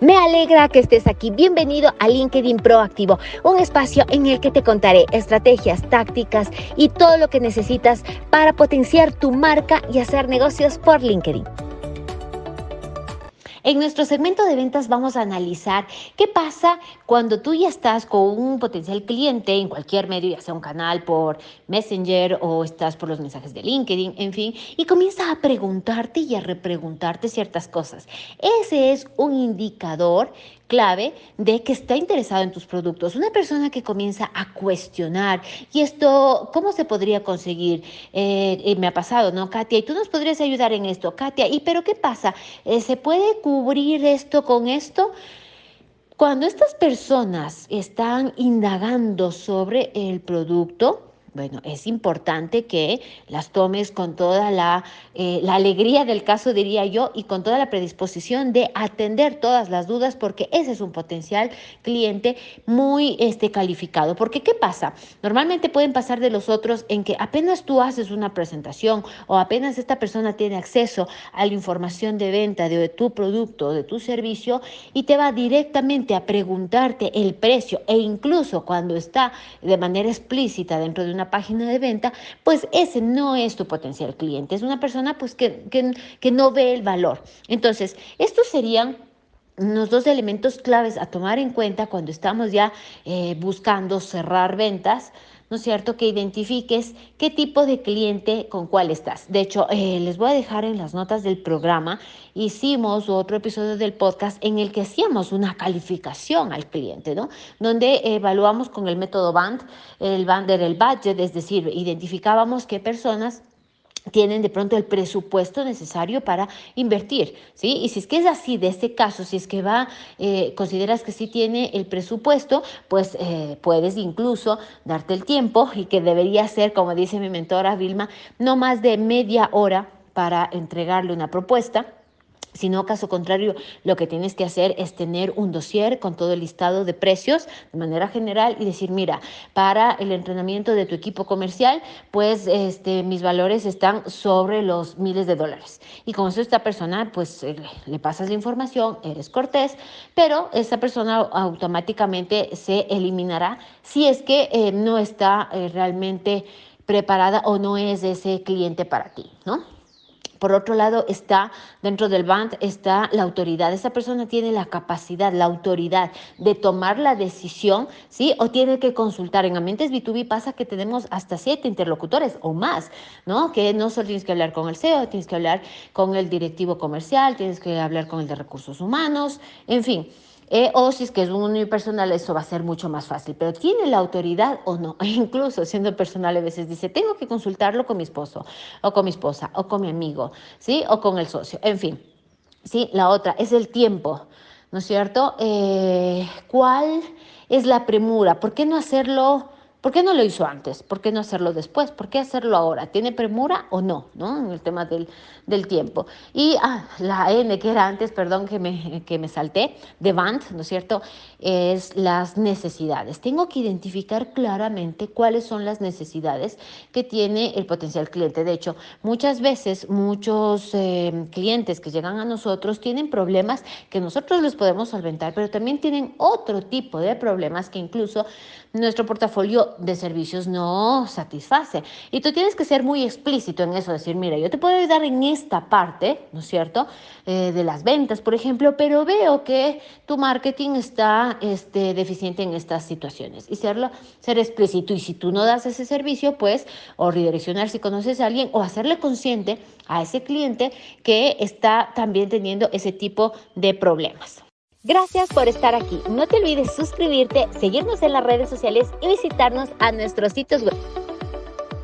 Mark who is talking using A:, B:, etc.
A: Me alegra que estés aquí. Bienvenido a LinkedIn Proactivo, un espacio en el que te contaré estrategias, tácticas y todo lo que necesitas para potenciar tu marca y hacer negocios por LinkedIn. En nuestro segmento de ventas vamos a analizar qué pasa cuando tú ya estás con un potencial cliente en cualquier medio, ya sea un canal por Messenger o estás por los mensajes de LinkedIn, en fin, y comienzas a preguntarte y a repreguntarte ciertas cosas. Ese es un indicador clave de que está interesado en tus productos. Una persona que comienza a cuestionar, y esto, ¿cómo se podría conseguir? Eh, me ha pasado, ¿no, Katia? Y tú nos podrías ayudar en esto, Katia. ¿Y pero qué pasa? Eh, ¿Se puede cubrir esto con esto? Cuando estas personas están indagando sobre el producto, bueno, es importante que las tomes con toda la, eh, la, alegría del caso, diría yo, y con toda la predisposición de atender todas las dudas, porque ese es un potencial cliente muy este, calificado. Porque, ¿qué pasa? Normalmente pueden pasar de los otros en que apenas tú haces una presentación o apenas esta persona tiene acceso a la información de venta de tu producto, de tu servicio, y te va directamente a preguntarte el precio e incluso cuando está de manera explícita dentro de una página de venta, pues ese no es tu potencial cliente, es una persona pues que, que, no ve el valor. Entonces, estos serían los dos elementos claves a tomar en cuenta cuando estamos ya eh, buscando cerrar ventas ¿no es cierto? Que identifiques qué tipo de cliente con cuál estás. De hecho, eh, les voy a dejar en las notas del programa, hicimos otro episodio del podcast en el que hacíamos una calificación al cliente, ¿no? Donde evaluamos con el método BAND, el BAND era el budget, es decir, identificábamos qué personas tienen de pronto el presupuesto necesario para invertir, ¿sí? Y si es que es así, de este caso, si es que va, eh, consideras que sí tiene el presupuesto, pues eh, puedes incluso darte el tiempo y que debería ser, como dice mi mentora Vilma, no más de media hora para entregarle una propuesta sino caso contrario, lo que tienes que hacer es tener un dossier con todo el listado de precios de manera general y decir, mira, para el entrenamiento de tu equipo comercial, pues este, mis valores están sobre los miles de dólares. Y con eso esta persona, pues eh, le pasas la información, eres cortés, pero esa persona automáticamente se eliminará si es que eh, no está eh, realmente preparada o no es ese cliente para ti, ¿no? Por otro lado, está dentro del BAND, está la autoridad. Esa persona tiene la capacidad, la autoridad de tomar la decisión, ¿sí? O tiene que consultar. En Ambientes B2B pasa que tenemos hasta siete interlocutores o más, ¿no? Que no solo tienes que hablar con el CEO, tienes que hablar con el directivo comercial, tienes que hablar con el de recursos humanos, en fin. Eh, o si es que es un unipersonal, eso va a ser mucho más fácil. Pero ¿tiene la autoridad o no? incluso siendo personal, a veces dice, tengo que consultarlo con mi esposo, o con mi esposa, o con mi amigo, ¿sí? O con el socio. En fin, ¿sí? La otra es el tiempo, ¿no es cierto? Eh, ¿Cuál es la premura? ¿Por qué no hacerlo? ¿Por qué no lo hizo antes? ¿Por qué no hacerlo después? ¿Por qué hacerlo ahora? ¿Tiene premura o no? ¿no? En el tema del, del tiempo. Y ah, la N que era antes, perdón que me, que me salté, de BANT, ¿no es cierto? Es las necesidades. Tengo que identificar claramente cuáles son las necesidades que tiene el potencial cliente. De hecho, muchas veces muchos eh, clientes que llegan a nosotros tienen problemas que nosotros les podemos solventar, pero también tienen otro tipo de problemas que incluso nuestro portafolio de servicios no satisface. Y tú tienes que ser muy explícito en eso, decir, mira, yo te puedo ayudar en esta parte, ¿no es cierto?, eh, de las ventas, por ejemplo, pero veo que tu marketing está este, deficiente en estas situaciones. Y serlo, ser explícito. Y si tú no das ese servicio, pues, o redireccionar si conoces a alguien, o hacerle consciente a ese cliente que está también teniendo ese tipo de problemas. Gracias por estar aquí. No te olvides suscribirte, seguirnos en las redes sociales y visitarnos a nuestros sitios web.